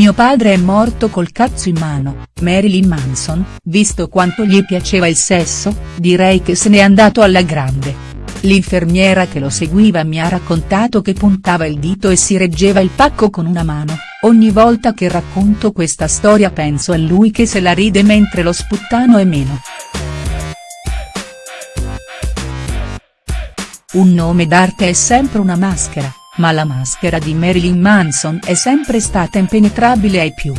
Mio padre è morto col cazzo in mano, Marilyn Manson, visto quanto gli piaceva il sesso, direi che se n'è andato alla grande. L'infermiera che lo seguiva mi ha raccontato che puntava il dito e si reggeva il pacco con una mano, ogni volta che racconto questa storia penso a lui che se la ride mentre lo sputtano è meno. Un nome d'arte è sempre una maschera, ma la maschera di Marilyn Manson è sempre stata impenetrabile ai più.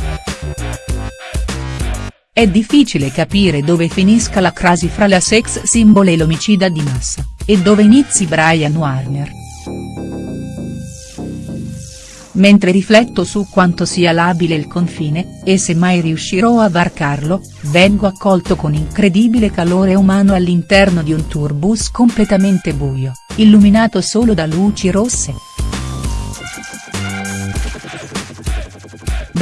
È difficile capire dove finisca la crasi fra la sex symbol e l'omicida di massa, e dove inizi Brian Warner. Mentre rifletto su quanto sia labile il confine, e se mai riuscirò a varcarlo, vengo accolto con incredibile calore umano all'interno di un tourbus completamente buio, illuminato solo da luci rosse.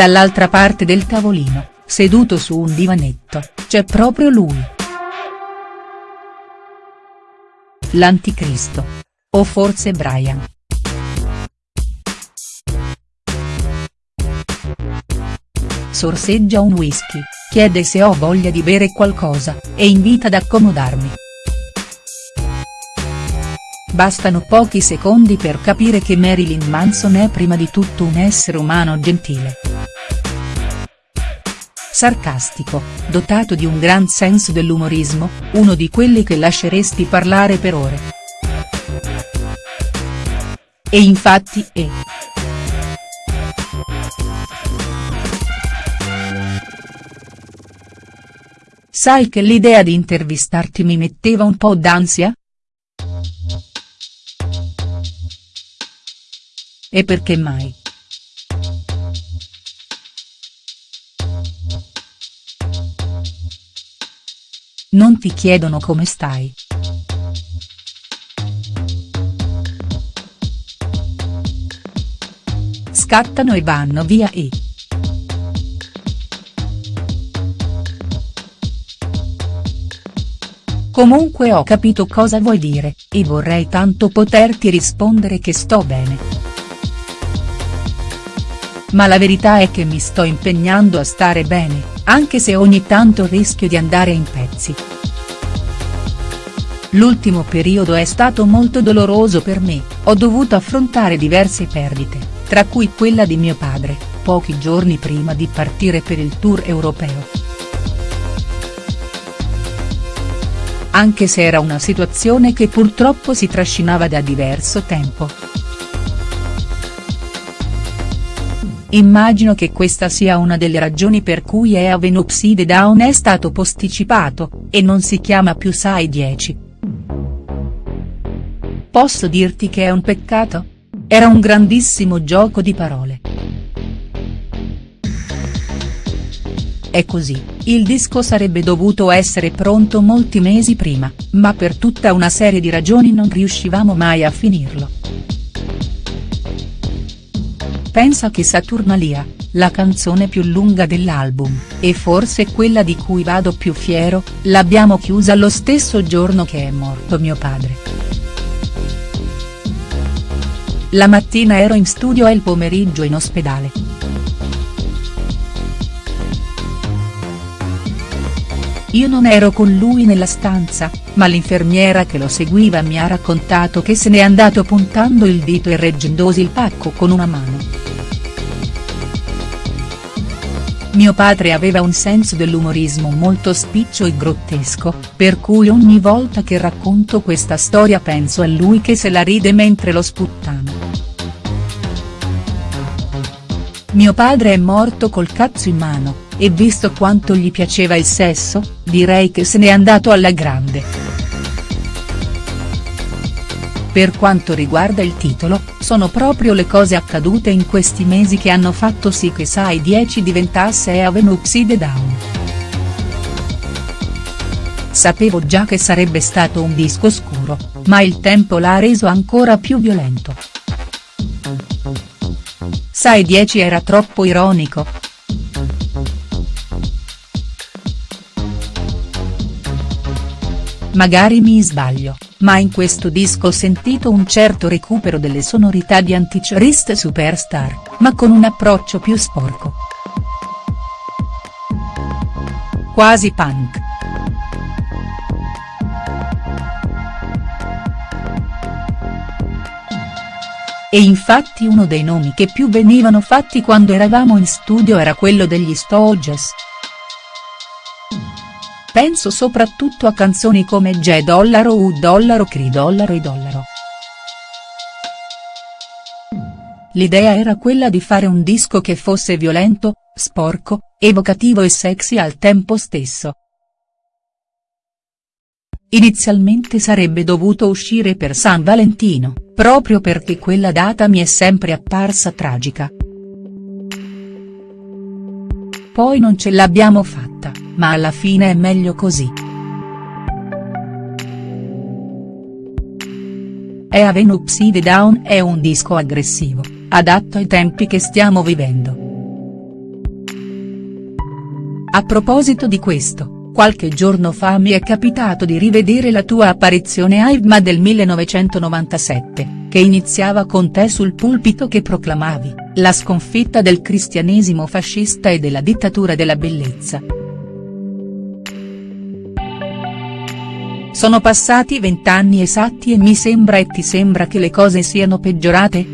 Dall'altra parte del tavolino, seduto su un divanetto, c'è proprio lui. L'anticristo. O forse Brian. Sorseggia un whisky, chiede se ho voglia di bere qualcosa, e invita ad accomodarmi. Bastano pochi secondi per capire che Marilyn Manson è prima di tutto un essere umano gentile sarcastico, dotato di un gran senso dell'umorismo, uno di quelli che lasceresti parlare per ore. E infatti è. Sai che l'idea di intervistarti mi metteva un po' d'ansia?. E perché mai?. Non ti chiedono come stai. Scattano e vanno via e. Comunque ho capito cosa vuoi dire, e vorrei tanto poterti rispondere che sto bene. Ma la verità è che mi sto impegnando a stare bene, anche se ogni tanto rischio di andare in pezzi. L'ultimo periodo è stato molto doloroso per me, ho dovuto affrontare diverse perdite, tra cui quella di mio padre, pochi giorni prima di partire per il tour europeo. Anche se era una situazione che purtroppo si trascinava da diverso tempo. Immagino che questa sia una delle ragioni per cui Eaven Upside Down è stato posticipato, e non si chiama più Sai 10. Posso dirti che è un peccato? Era un grandissimo gioco di parole. È così, il disco sarebbe dovuto essere pronto molti mesi prima, ma per tutta una serie di ragioni non riuscivamo mai a finirlo. Pensa che Saturnalia, la canzone più lunga dell'album, e forse quella di cui vado più fiero, l'abbiamo chiusa lo stesso giorno che è morto mio padre. La mattina ero in studio e il pomeriggio in ospedale. Io non ero con lui nella stanza, ma l'infermiera che lo seguiva mi ha raccontato che se n'è andato puntando il dito e reggendosi il pacco con una mano. Mio padre aveva un senso dell'umorismo molto spiccio e grottesco, per cui ogni volta che racconto questa storia penso a lui che se la ride mentre lo sputtano. Mio padre è morto col cazzo in mano, e visto quanto gli piaceva il sesso, direi che se n'è andato alla grande. Per quanto riguarda il titolo, sono proprio le cose accadute in questi mesi che hanno fatto sì che Sai 10 diventasse Avenue Upside Down. Sapevo già che sarebbe stato un disco scuro, ma il tempo l'ha reso ancora più violento. Sai 10 era troppo ironico, Magari mi sbaglio, ma in questo disco ho sentito un certo recupero delle sonorità di Antichrist Superstar, ma con un approccio più sporco. Quasi punk. E infatti uno dei nomi che più venivano fatti quando eravamo in studio era quello degli Stooges. Penso soprattutto a canzoni come J dollaro U dollaro Cri dollaro I dollaro. L'idea era quella di fare un disco che fosse violento, sporco, evocativo e sexy al tempo stesso. Inizialmente sarebbe dovuto uscire per San Valentino, proprio perché quella data mi è sempre apparsa tragica. Poi non ce l'abbiamo fatta, ma alla fine è meglio così. E Aven Upside Down è un disco aggressivo, adatto ai tempi che stiamo vivendo. A proposito di questo, qualche giorno fa mi è capitato di rivedere la tua apparizione a IVMA del 1997, che iniziava con te sul pulpito che proclamavi, la sconfitta del cristianesimo fascista e della dittatura della bellezza. Sono passati vent'anni esatti e mi sembra e ti sembra che le cose siano peggiorate?.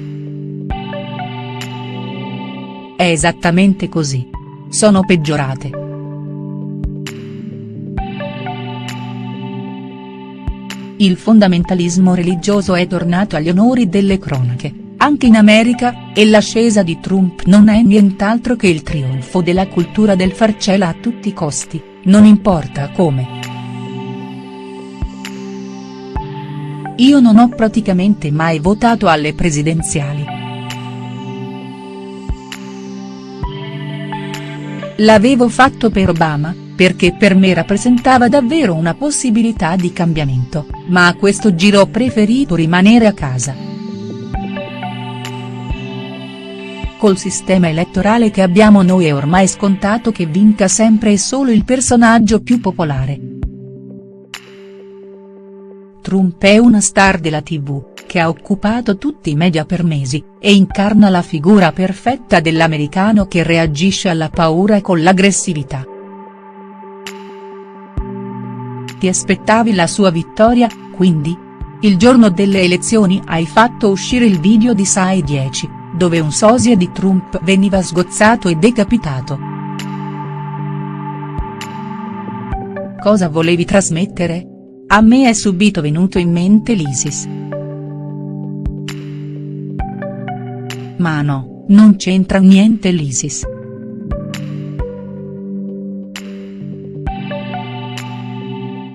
È esattamente così. Sono peggiorate. Il fondamentalismo religioso è tornato agli onori delle cronache, anche in America, e l'ascesa di Trump non è nient'altro che il trionfo della cultura del farcela a tutti i costi, non importa come. Io non ho praticamente mai votato alle presidenziali. L'avevo fatto per Obama, perché per me rappresentava davvero una possibilità di cambiamento, ma a questo giro ho preferito rimanere a casa. Col sistema elettorale che abbiamo noi è ormai scontato che vinca sempre e solo il personaggio più popolare. Trump è una star della tv, che ha occupato tutti i media per mesi, e incarna la figura perfetta dell'americano che reagisce alla paura con l'aggressività. Ti aspettavi la sua vittoria, quindi? Il giorno delle elezioni hai fatto uscire il video di Sai 10, dove un sosia di Trump veniva sgozzato e decapitato. Cosa volevi trasmettere? A me è subito venuto in mente l'ISIS. Ma no, non c'entra niente l'ISIS.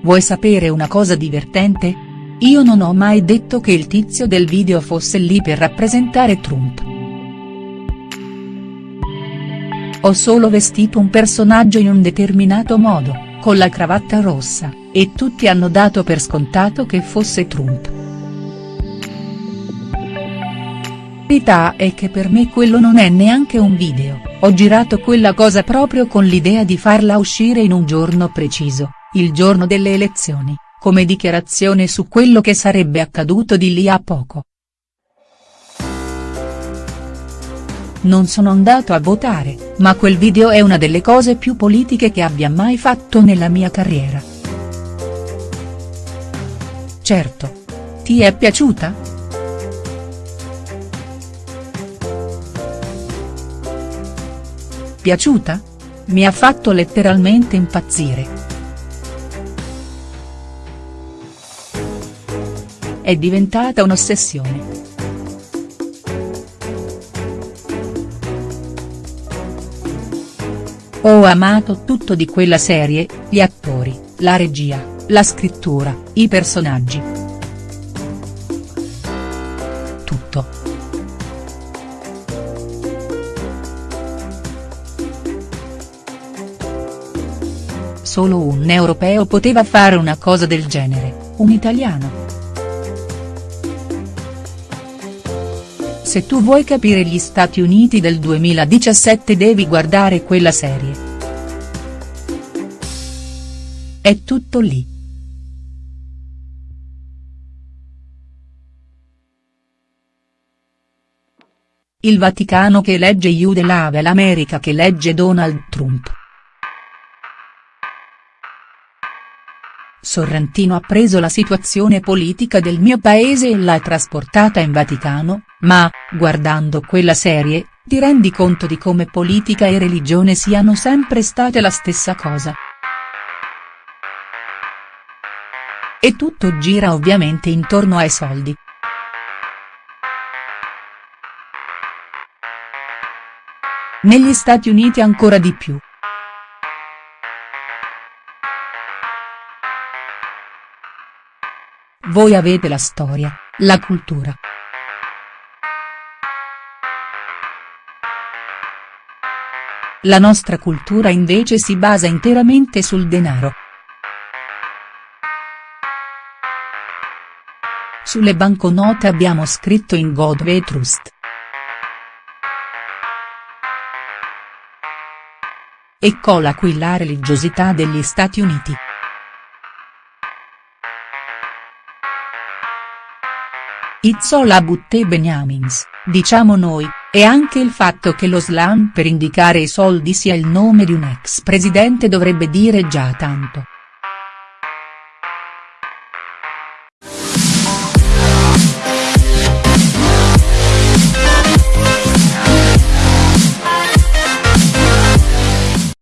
Vuoi sapere una cosa divertente? Io non ho mai detto che il tizio del video fosse lì per rappresentare Trump. Ho solo vestito un personaggio in un determinato modo, con la cravatta rossa, e tutti hanno dato per scontato che fosse Trump. verità è che per me quello non è neanche un video, ho girato quella cosa proprio con l'idea di farla uscire in un giorno preciso, il giorno delle elezioni, come dichiarazione su quello che sarebbe accaduto di lì a poco. Non sono andato a votare, ma quel video è una delle cose più politiche che abbia mai fatto nella mia carriera. Certo. Ti è piaciuta?. Piaciuta? Mi ha fatto letteralmente impazzire. È diventata un'ossessione. Ho amato tutto di quella serie, gli attori, la regia, la scrittura, i personaggi. Tutto. Solo un europeo poteva fare una cosa del genere, un italiano. Se tu vuoi capire gli Stati Uniti del 2017 devi guardare quella serie. È tutto lì. Il Vaticano che elegge Iude Lave l'America che elegge Donald Trump. Sorrentino ha preso la situazione politica del mio paese e l'ha trasportata in Vaticano, ma, guardando quella serie, ti rendi conto di come politica e religione siano sempre state la stessa cosa. E tutto gira ovviamente intorno ai soldi. Negli Stati Uniti ancora di più. Voi avete la storia, la cultura. La nostra cultura invece si basa interamente sul denaro. Sulle banconote abbiamo scritto in God we trust. Eccola qui la religiosità degli Stati Uniti. Izzola Butte Beniamins, diciamo noi, e anche il fatto che lo slam per indicare i soldi sia il nome di un ex presidente dovrebbe dire già tanto.